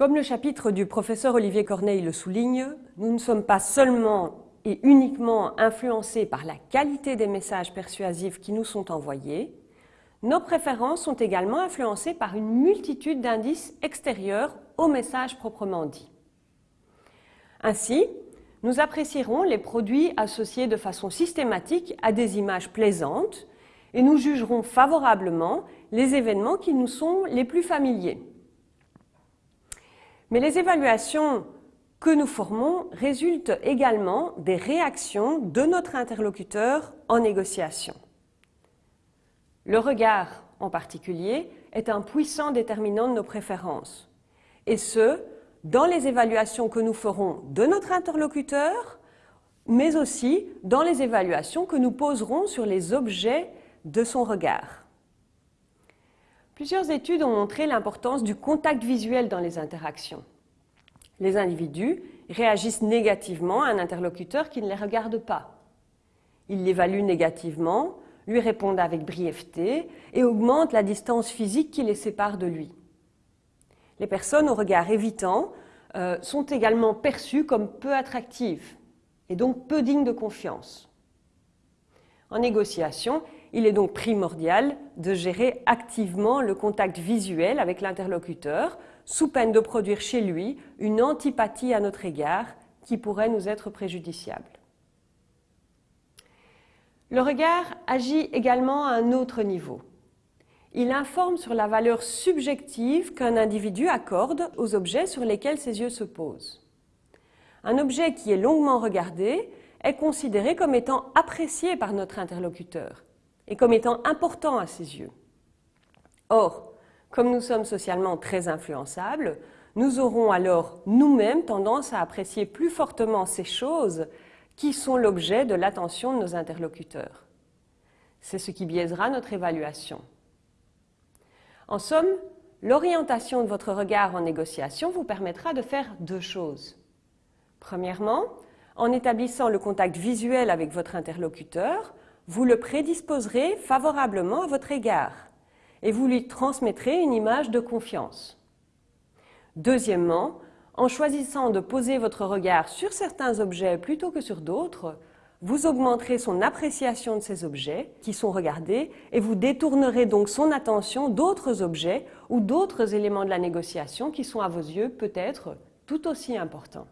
Comme le chapitre du professeur Olivier Corneille le souligne, nous ne sommes pas seulement et uniquement influencés par la qualité des messages persuasifs qui nous sont envoyés, nos préférences sont également influencées par une multitude d'indices extérieurs au message proprement dit. Ainsi, nous apprécierons les produits associés de façon systématique à des images plaisantes et nous jugerons favorablement les événements qui nous sont les plus familiers. Mais les évaluations que nous formons résultent également des réactions de notre interlocuteur en négociation. Le regard, en particulier, est un puissant déterminant de nos préférences, et ce, dans les évaluations que nous ferons de notre interlocuteur, mais aussi dans les évaluations que nous poserons sur les objets de son regard. Plusieurs études ont montré l'importance du contact visuel dans les interactions. Les individus réagissent négativement à un interlocuteur qui ne les regarde pas. Ils l'évaluent négativement, lui répondent avec brièveté et augmentent la distance physique qui les sépare de lui. Les personnes au regard évitant euh, sont également perçues comme peu attractives et donc peu dignes de confiance. En négociation, il est donc primordial de gérer activement le contact visuel avec l'interlocuteur sous peine de produire chez lui une antipathie à notre égard qui pourrait nous être préjudiciable. Le regard agit également à un autre niveau. Il informe sur la valeur subjective qu'un individu accorde aux objets sur lesquels ses yeux se posent. Un objet qui est longuement regardé est considéré comme étant apprécié par notre interlocuteur et comme étant important à ses yeux. Or, comme nous sommes socialement très influençables, nous aurons alors nous-mêmes tendance à apprécier plus fortement ces choses qui sont l'objet de l'attention de nos interlocuteurs. C'est ce qui biaisera notre évaluation. En somme, l'orientation de votre regard en négociation vous permettra de faire deux choses. Premièrement, en établissant le contact visuel avec votre interlocuteur, vous le prédisposerez favorablement à votre égard et vous lui transmettrez une image de confiance. Deuxièmement, en choisissant de poser votre regard sur certains objets plutôt que sur d'autres, vous augmenterez son appréciation de ces objets qui sont regardés et vous détournerez donc son attention d'autres objets ou d'autres éléments de la négociation qui sont à vos yeux peut-être tout aussi importants.